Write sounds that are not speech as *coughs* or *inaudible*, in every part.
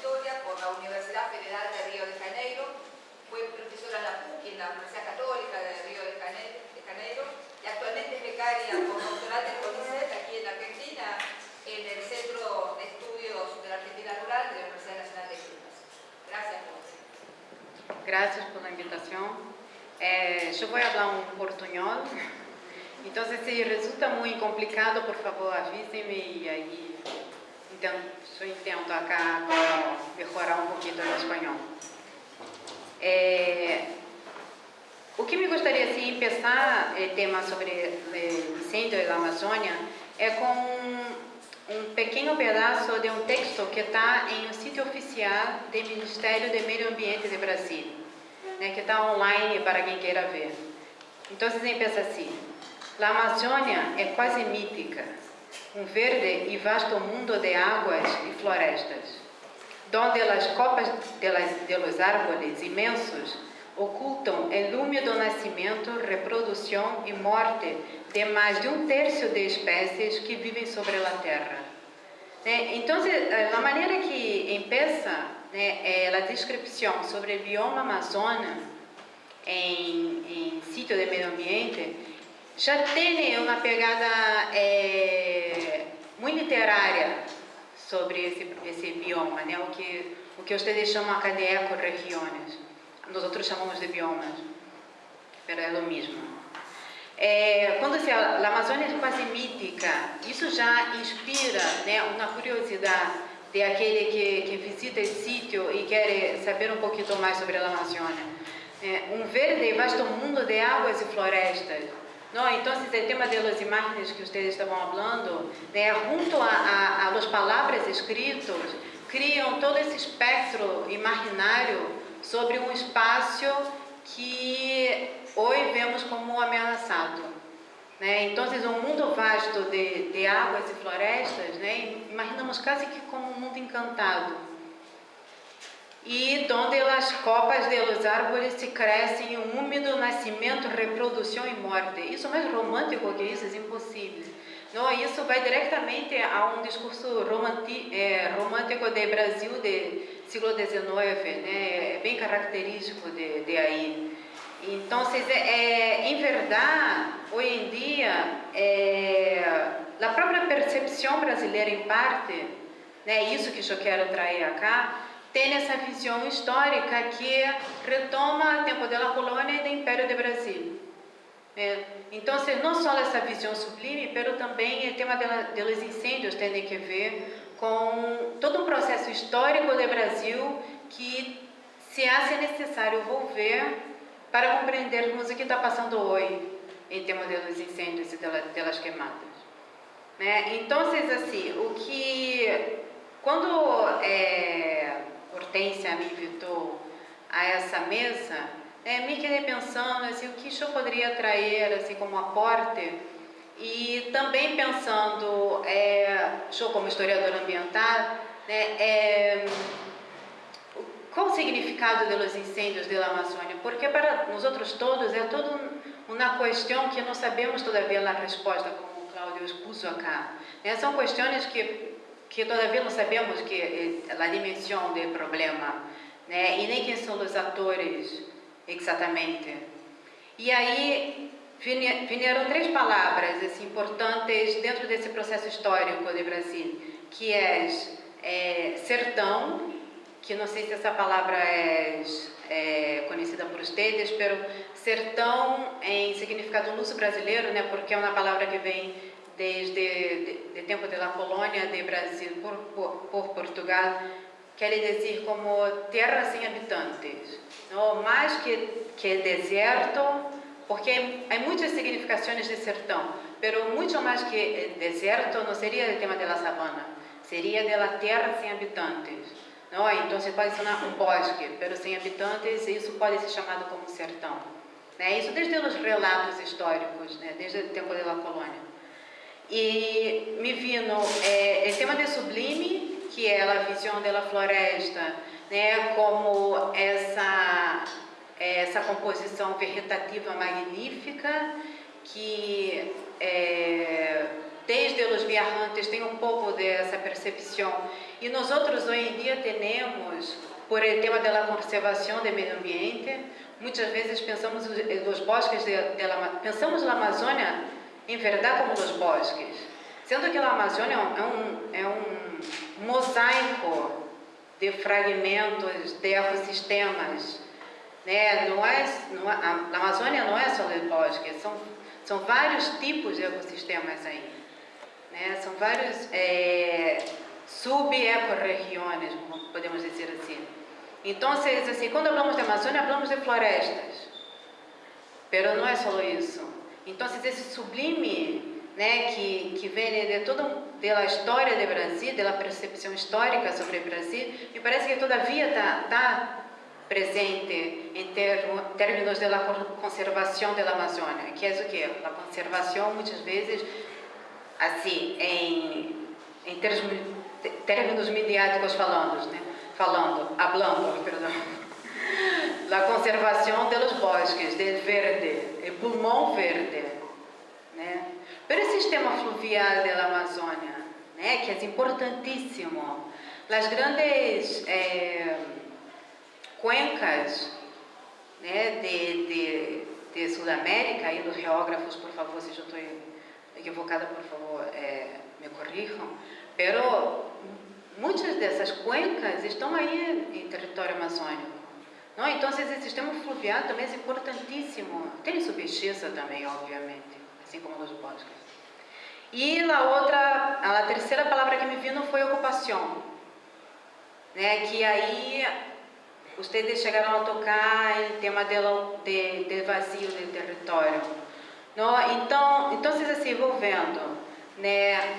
Historia por la Universidad Federal de Río de Janeiro, fue profesora en la PUC, en la Universidad Católica de Río de Janeiro, y actualmente es becaria por doctoral del CONICET aquí en Argentina, en el Centro de Estudios de la Argentina Rural de la Universidad Nacional de Quilmes. Gracias. Gracias por la invitación. Eh, yo voy a hablar un portuñol, entonces si resulta muy complicado, por favor avísenme y ahí intento, intento acá mejorar un poquito el español. É, o que me gostaria de assim, pensar é, tema sobre o incêndio da Amazônia é com um, pequeno pedaço de um texto que está em um sítio oficial do Ministério do Meio Ambiente do Brasil, né, que está online para quem queira ver. Então, você pensa assim, a Amazônia é quase mítica, um verde e vasto mundo de águas e florestas donde as copas de, los árboles imensos ocultam o lume do nascimento, reprodução e morte de mais de um terço de espécies que vivem sobre a Terra. Então, a maneira que empieza né, a descrição sobre o bioma Amazônia em, em sítio de meio ambiente já tem uma pegada é, muito literária sobre esse, esse bioma, né? o, que, o que vocês chamam de ecorregiões. Nós outros chamamos de biomas, mas é o mesmo. É, quando se a Amazônia é quase mítica, isso já inspira né, uma curiosidade de aquele que, que visita esse sítio e quer saber um pouquinho mais sobre a Amazônia. É, um verde e vasto mundo de águas e florestas, No, entonces el tema de las imágenes que ustedes estaban hablando, né, junto a, a, a las palabras escritas, criam todo esse espectro imaginário sobre um espaço que hoje vemos como ameaçado. Né? Então, um mundo vasto de, de águas e florestas, né? imaginamos quase que como um mundo encantado e onde as copas de los árboles se crescem um úmido nascimento, reprodução e morte. Isso mais romântico que isso é impossível. Não, isso vai diretamente a um discurso romântico do Brasil do século XIX, né? é bem característico de, de aí. Então, é, em verdade, hoje em dia, é, a própria percepção brasileira, em parte, né, isso que eu quero trazer aqui, tem essa visão histórica que retoma o tempo da colônia e do Império do Brasil. É, então, não só essa visão sublime, mas também o tema dos incêndios tem que ver com todo um processo histórico do Brasil que se hace necessário volver para compreendermos o que está passando hoje em termos dos incêndios e das queimadas. Né? Então, assim, o que quando é, Hortência me invitou a essa mesa, é, me quedei pensando assim, o que eu poderia trazer assim, como aporte e também pensando, é, eu como historiadora ambiental, né, é, qual o significado dos incêndios da Amazônia? Porque para nós outros todos é toda uma questão que não sabemos todavia a resposta, como o Cláudio expôs acá. Né? São questões que que todavia não sabemos que eh, a dimensão do problema, né? E nem quem são os atores exatamente. E aí vieram três palavras assim, importantes dentro desse processo histórico do Brasil, que é, é sertão, que não sei se essa palavra é, é conhecida por vocês, mas sertão em significado luso brasileiro, né? Porque é uma palavra que vem desde o tempo da colônia de Brasil por, por, por, Portugal, quer dizer como terra sem habitantes, não mais que, que deserto, porque há muitas significações de sertão, mas muito mais que deserto não seria o tema da sabana, seria da terra sem habitantes. Não? Então, pode ser um bosque, mas sem habitantes, isso pode ser chamado como sertão. Né? Isso desde os relatos históricos, né? desde o tempo da colônia. E me vino é, o tema de sublime, que é a visão da floresta, né, como essa essa composição vegetativa magnífica que é, desde os viajantes têm um pouco dessa percepção. E nós outros hoje em dia temos, por el tema da conservação do meio ambiente, muitas vezes pensamos os bosques la, pensamos na Amazônia em verdade como os bosques, sendo que a Amazônia é um, é um mosaico de fragmentos de ecossistemas, né? Não é, não é, a Amazônia não é só os bosques, são são vários tipos de ecossistemas aí. Né? São vários é, sub-ecorregiões, podemos dizer assim. Então, assim, quando falamos de Amazônia, falamos de florestas. Mas não é só isso. Então, esse sublime né, que, que vem de toda a história do Brasil, da percepção histórica sobre o Brasil, me parece que todavia está tá presente em termos da conservação da Amazônia, que é o que? A conservação, muitas vezes, assim, em, em termos, termos mediáticos falando, né? falando, hablando, perdão, a conservação dos bosques, do verde, o pulmão verde, né? Pero o sistema fluvial da Amazônia, né? que é importantíssimo, as grandes eh, cuencas né, de, de, de Sudamérica, e os geógrafos, por favor, se eu estou equivocada, por favor, é, me corrijam, pero muitas dessas cuencas estão aí em território amazônico. Então, esse sistema fluvial também é importantíssimo. Tem pesquisa também, obviamente, assim como os bosques. E a outra, a terceira palavra que me vindo foi ocupação, né? Que aí Ustedes chegaram a tocar o tema de, de vazio do território. Não? Então, então, assim, vou vendo, né,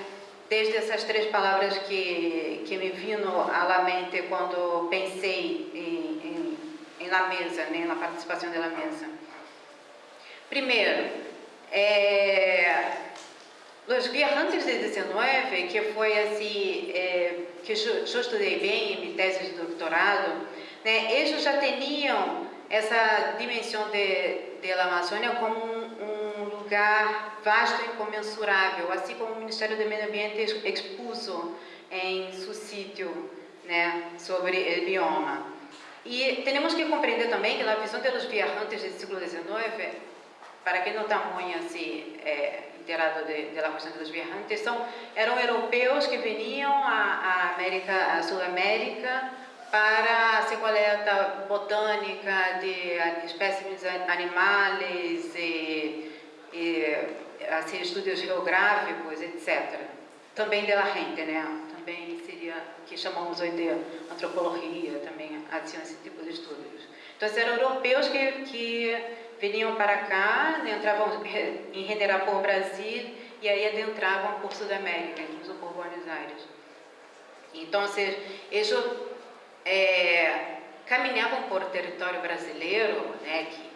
desde essas três palavras que, que me viram à mente quando pensei em, em, em la mesa, né, na participação da mesa. Primeiro, é, os viajantes de 19, que foi assim, é, que eu, eu estudei bem em minha tese de doutorado, né, eles já tinham essa dimensão de, de Amazônia como um, um, lugar vasto e incomensurável, assim como o Ministério do Meio Ambiente expôs em seu sítio né, sobre o bioma. E temos que compreender também que a visão dos viajantes do século XIX, para quem não está muito assim, é, inteirado da questão dos viajantes, são, eram europeus que vinham à, América, à Sul-América, para a coleta botânica de espécimes animais e, e assim, estudos geográficos, etc. Também de gente, né? Também seria que chamamos hoje de antropologia, também assim, esse tipo de estudos. Então, eram europeus que, que vinham para cá, né, entravam em General por Brasil e aí adentravam por Sudamérica, incluso por Buenos Aires. Então, eles é, caminhavam por território brasileiro, né, que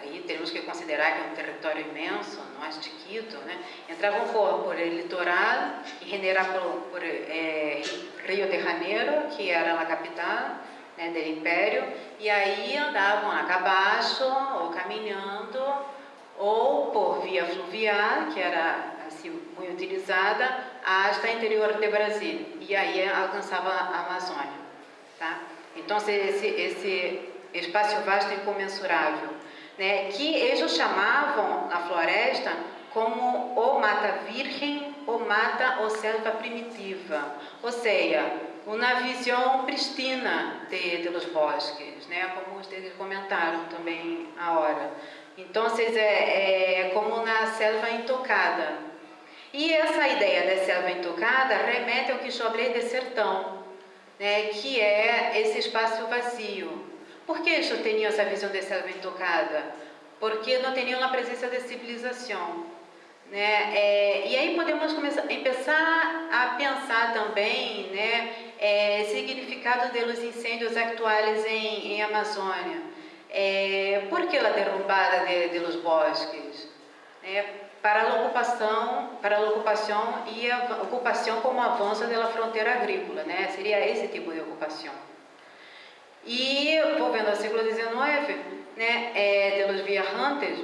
aí temos que considerar que é um território imenso, não é chiquito, né, entravam por, por litoral e por, por é, Rio de Janeiro, que era a capital né, do império, e aí andavam a cabaço ou caminhando, ou por via fluvial, que era assim, muito utilizada, hasta interior do Brasil e aí alcançava a Amazônia, tá? Então esse esse espaço vasto e incomensurável, né? Que eles chamavam a floresta como o mata virgem ou mata ou selva primitiva, ou seja, uma visão pristina de, de los bosques, né? Como vocês comentaram também a hora. Então, é, é como uma selva intocada, e essa ideia da selva intocada remete ao que chamei de sertão, né, que é esse espaço vazio. Por que eu tinha essa visão de selva intocada? Porque não tinha uma presença de civilização. Né? É, e aí podemos começar, a pensar também né, é, significado dos incêndios atuais em, em Amazônia. É, por que a derrubada de, de bosques? É, para a ocupação, para a ocupação e a ocupação como avanço da fronteira agrícola, né? Seria esse tipo de ocupação. E voltando ao século XIX, né, é, de los viajantes,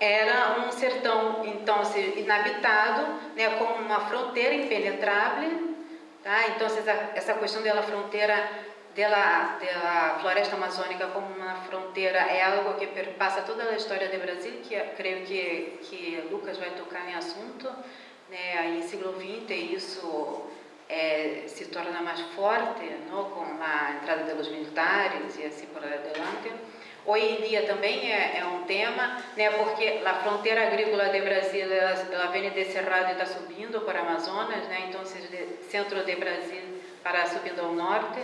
era um sertão, então, inabitado, né, como uma fronteira impenetrável, tá? Então, essa, essa questão da fronteira da, da floresta amazônica como uma fronteira é algo que perpassa toda a história do Brasil, que creio que, que Lucas vai tocar em assunto, né, aí século XX isso é, se torna mais forte não, com a entrada dos militares e assim por diante. Hoje em dia também é, é, um tema, né, porque a fronteira agrícola do Brasil ela, ela vem de Cerrado e está subindo para Amazonas, né, então de centro do Brasil para subindo ao norte.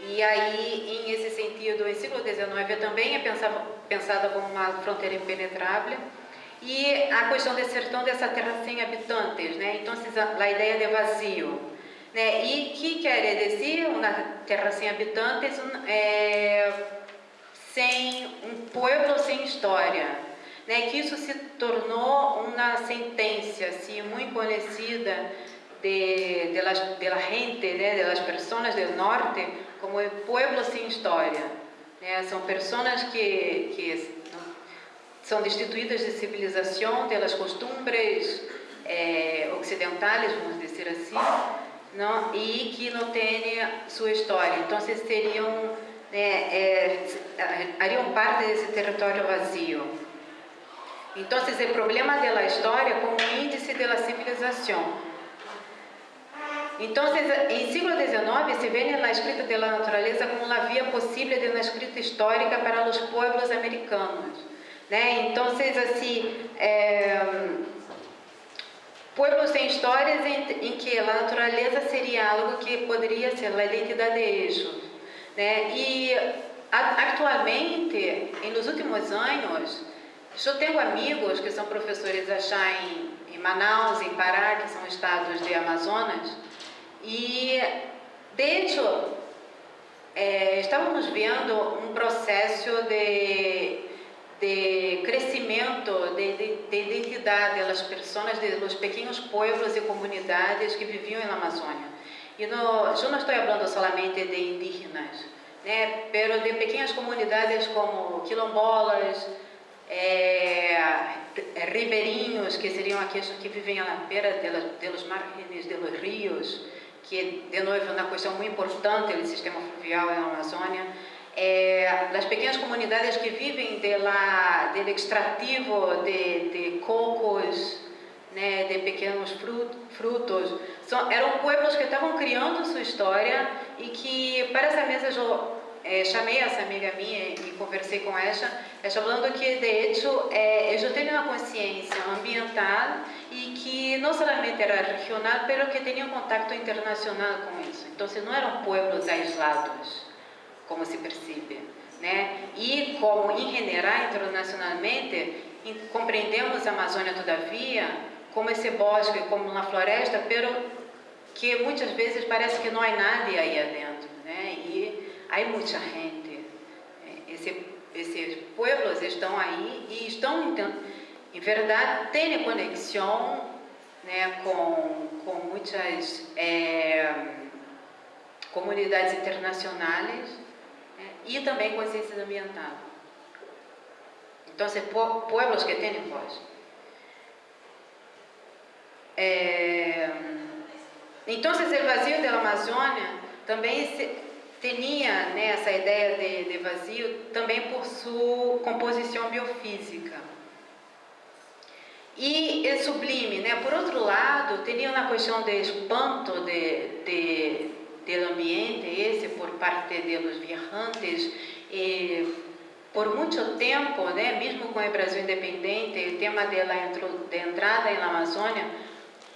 E aí, em esse sentido, o século XIX também é pensada, pensada como uma fronteira impenetrável. E a questão de sertão dessa terra sem habitantes, né? Então, a ideia de vazio. Né? E que quer dizer uma terra sem habitantes, é, sem um povo sem história. Né? Que isso se tornou uma sentença assim, muito conhecida de, de, de gente, né? personas do norte, como o pueblo sem história. Né? São pessoas que, que são destituídas de civilização, pelas costumbres eh, ocidentais, vamos dizer assim, e que não têm sua história. Então, seriam, né, é, hariam parte desse território vazio. Então, o problema da história como índice da civilização. Então, em século XIX, se vê na escrita da natureza como uma via possível de uma escrita histórica para os povos americanos. Né? Então, assim, é, povos têm histórias em, em, que a natureza seria algo que poderia ser a identidade. Né? E atualmente, nos últimos anos, eu tenho amigos que são professores já em, em Manaus, em Pará, que são estados de Amazonas, e, de hecho, é, estávamos vendo um processo de, de crescimento de, de, de identidade das pessoas, dos pequenos povos e comunidades que viviam na Amazônia. E no, eu não estou falando somente de indígenas, né, pero de pequenas comunidades como quilombolas, é, ribeirinhos, que seriam aqueles que vivem à beira dos margens dos rios, que de novo é uma questão muito importante do sistema fluvial na Amazônia, é, as pequenas comunidades que vivem de la, extrativo de, de cocos, né, de pequenos frutos, são, eram povos que estavam criando sua história e que para essa mesa eu é, chamei essa amiga minha e conversei com ela, ela falando que de hecho é, eu tenho uma consciência ambiental e que não somente era regional, mas que tinha um contato internacional com isso. Então, não eram povos aislados, como se percebe. Né? E como, em general, internacionalmente, compreendemos a Amazônia, todavia, como esse bosque, como uma floresta, pero que muitas vezes parece que não há nada aí adentro. Né? E há muita gente. Esse, esses povos estão aí e estão em verdade, tem conexão né, com, com muitas é, comunidades internacionais e também consciência ambiental. Então, povos que têm voz. Então, o vazio da Amazônia também tinha né, essa ideia de, de vazio também por sua composição biofísica. E é sublime, né? Por outro lado, teria uma questão de espanto de, de, do ambiente, esse por parte dos viajantes, e por muito tempo, né, mesmo com o Brasil independente, o tema dela de entrada na Amazônia,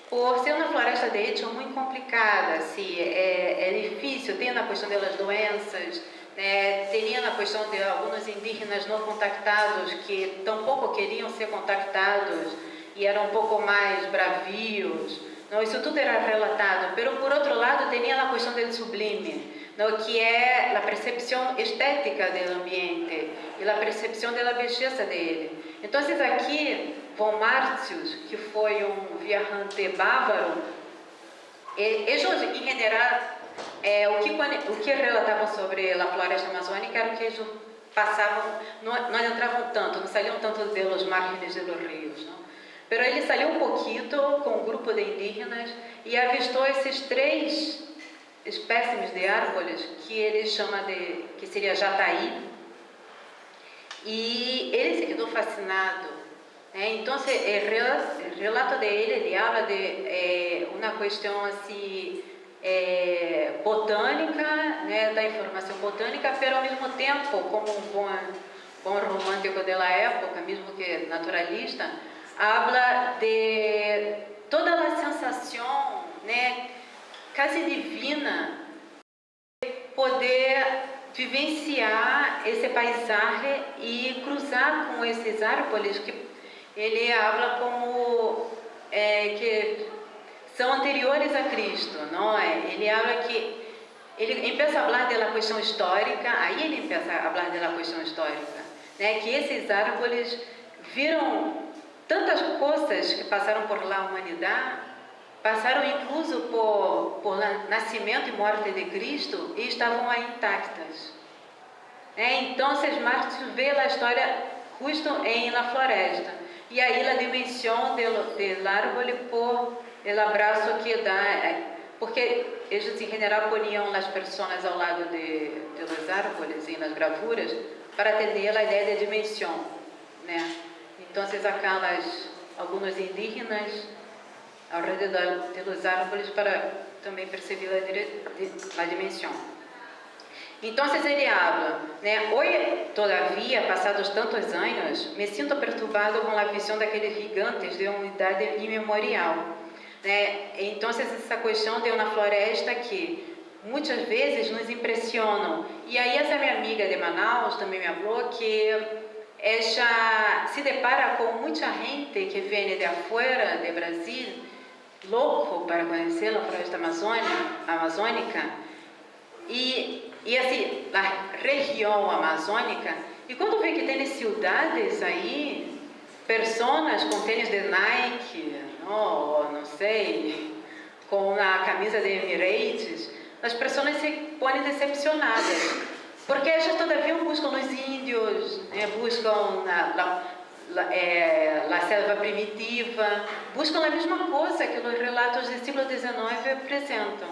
por ser uma floresta de hecho muito complicada, assim, é, é difícil, tem a questão das doenças, né, teria a questão de alguns indígenas não contactados que tampouco queriam ser contactados, e eram um pouco mais bravios. Não, isso tudo era relatado. Mas, por outro lado, tinha a questão do sublime, não, que é a percepção estética do ambiente e a percepção da beleza dele. Então, aqui, Von Martius, que foi um viajante bávaro, eles, em geral, é, o, que, o que relatavam sobre a floresta amazônica era que eles passavam, não, não entravam tanto, não saíam tanto márgenes de los ríos. Não? Pero ele saiu um pouquinho com um grupo de indígenas e avistou esses três espécimes de árvores que ele chama de, que seria jataí, e ele se quedou fascinado. Né? Então, o relato dele, ele fala de é, uma questão assim, é, botânica, né, da informação botânica, mas ao mesmo tempo, como um bom, bom romântico da época, mesmo que naturalista, habla de toda a sensação, né, quase divina, de poder vivenciar esse paisagem e cruzar com esses árvores que ele habla como é, que são anteriores a Cristo, não é? Ele habla que ele começa a falar da questão histórica, aí ele começa a falar da questão histórica, né? Que esses árvores viram tantas coisas que passaram por lá a humanidade, passaram incluso por, por nascimento e morte de Cristo e estavam aí intactas. É, então, Marx vê a história justo em la floresta. E aí a dimensão do, árvore por o abraço que dá, é, porque eles em geral poniam as pessoas ao lado de, de árvores e nas gravuras para atender a ideia de dimensão, né? Então, aquelas alguns indígenas ao redor los árvores para também perceber a, a dimensão. Então, ele habla, né? Hoje, todavia, passados tantos anos, me sinto perturbado com a visão daqueles gigantes de uma idade imemorial. Né? Então, essa questão de uma floresta que muitas vezes nos impressionam. E aí, essa minha amiga de Manaus também me falou que ela se depara com muita gente que vem de afuera, de Brasil, louco para conhecer a floresta amazônica. E e assim, a região amazônica, e quando vê que tem cidades aí, pessoas com tênis de Nike, ou não sei, com a camisa de Emirates, as pessoas se põem decepcionadas. Porque elas todavia buscam os índios, né, buscam a, a, é, a selva primitiva, buscam a mesma coisa que os relatos do século XIX apresentam.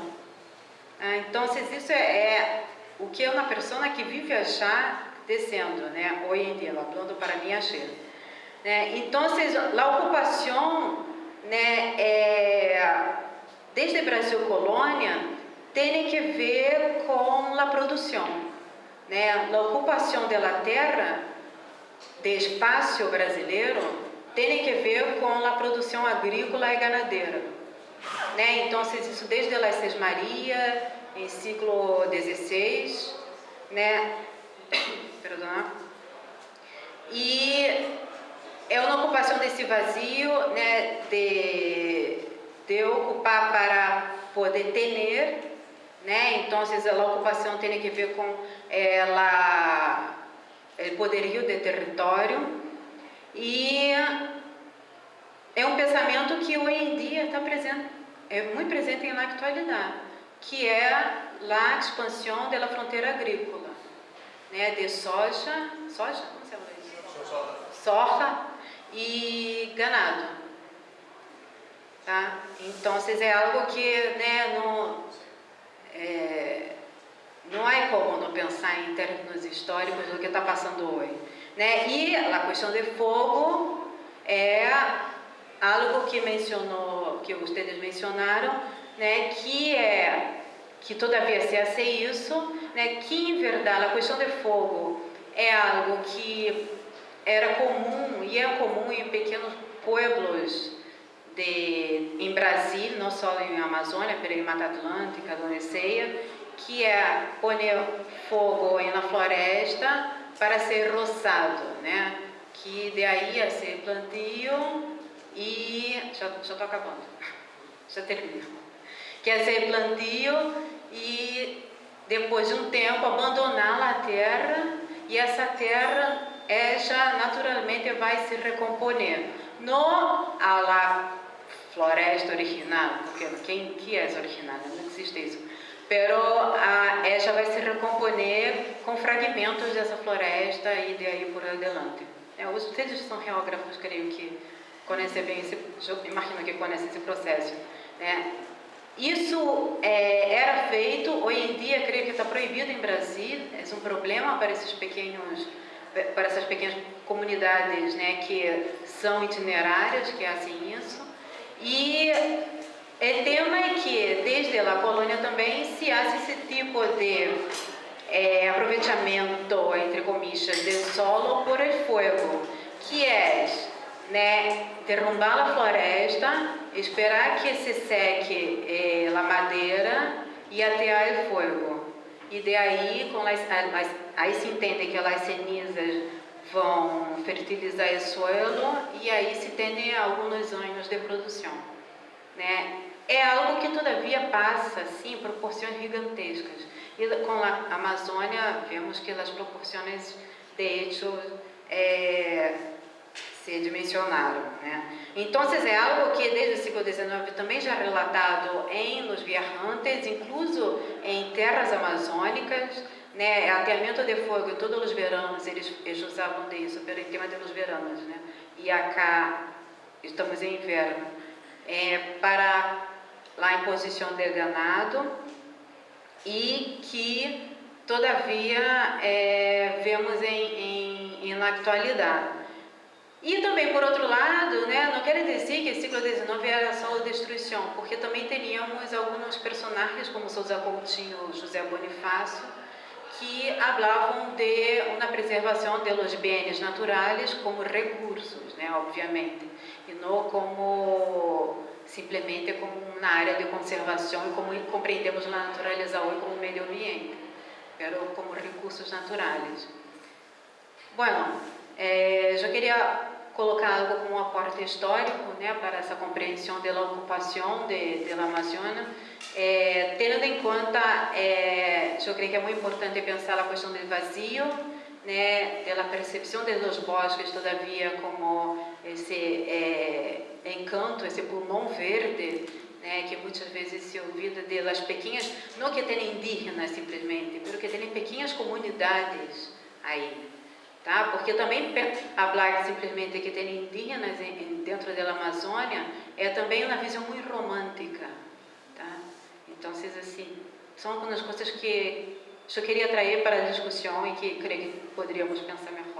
Ah, então, isso é, é o que é uma pessoa que vive achar descendo, né? Hoje em dia, falando para mim, achei. Né? Então, a ocupação, né, é, desde Brasil colônia, tem que ver com a produção. Né? A ocupação da terra, de espaço brasileiro, tem que ver com a produção agrícola e ganadeira. Né? Então, isso desde a Maria, em ciclo 16, né? *coughs* Perdão. E é uma ocupação desse vazio, né? De, de ocupar para poder ter, né? Então, a ocupação tem que ver com ela, o poderio de território e é um pensamento que hoje em dia está presente, é muito presente na atualidade que é a expansão da fronteira agrícola, né, de soja, soja, como se chama isso? Soja e ganado. Tá? Então, é algo que né, não, é, não é como não pensar em termos históricos do que está passando hoje. Né? E a questão de fogo é algo que mencionou, que vocês mencionaram, né, que é que todavia se hace isso, né, que em verdade a questão de fogo é algo que era comum e é comum em pequenos pueblos de, em Brasil, não só em Amazônia, em Mata Atlântica, Doneseia, que é pôr fogo na floresta para ser roçado, né? Que de aí a ser plantio e já estou acabando, já *laughs* termino quer ser plantio e depois de um tempo abandonar a terra e essa terra é, já naturalmente vai se recomponer. Não a la floresta original, porque quem que é original? Não existe isso. Pero a, ella vai se recomponer com fragmentos dessa floresta e de aí por adelante. É, vocês são geógrafos, creio que conhecem bem esse, imagino que conhecem esse processo. Né? Isso é, era feito, hoje em dia creio que está proibido em Brasil, é um problema para esses pequenos, para essas pequenas comunidades né, que são itinerárias, que fazem isso. O tema é que desde a colônia também se faz esse tipo de é, aproveitamento, entre comillas, do solo por el fuego, que é né, derrubar a floresta, esperar que se seque eh, a madeira e atear o fogo. E daí, com as, as, aí se entende que as cenizas vão fertilizar o solo e aí se tem alguns anos de produção. Né? É algo que todavia passa, sim, proporções gigantescas. E com a Amazônia, vemos que as proporções, de hecho, é, se dimensionaram. Né? Então, é algo que desde o século XIX também já é relatado em Los Viajantes, incluso em terras amazônicas, né, ateamento de fogo todos os veranos, eles, eles usavam disso, pelo tema dos veranos, né? E acá estamos em inverno. É, para lá em posição de ganado e que, todavia, é, vemos em, em, em. E também, por outro lado, né, não quer dizer que o século XIX era só destruição, porque também teríamos alguns personagens, como Souza Coutinho, José Bonifácio, que falavam de uma preservação de los bens naturais como recursos, né, obviamente, e não como simplesmente como uma área de conservação e como compreendemos a natureza hoje como meio ambiente, mas como recursos naturais. Bueno, é, eu queria colocar algo como um aporte histórico né, para essa compreensão da ocupação de, de Amazônia, é, tendo em conta, é, eu creio que é muito importante pensar a questão do vazio, né, da percepção dos bosques, todavia, como esse é, encanto, esse pulmão verde, né, que muitas vezes se ouvida das pequenas, não que tenham indígenas simplesmente, mas que tenham pequenas comunidades aí, tá? Porque também falar simplesmente que tem indígenas dentro da Amazônia é também uma visão muito romântica, tá? Então, assim, são algumas coisas que eu queria trazer para a discussão e que creio que poderíamos pensar melhor.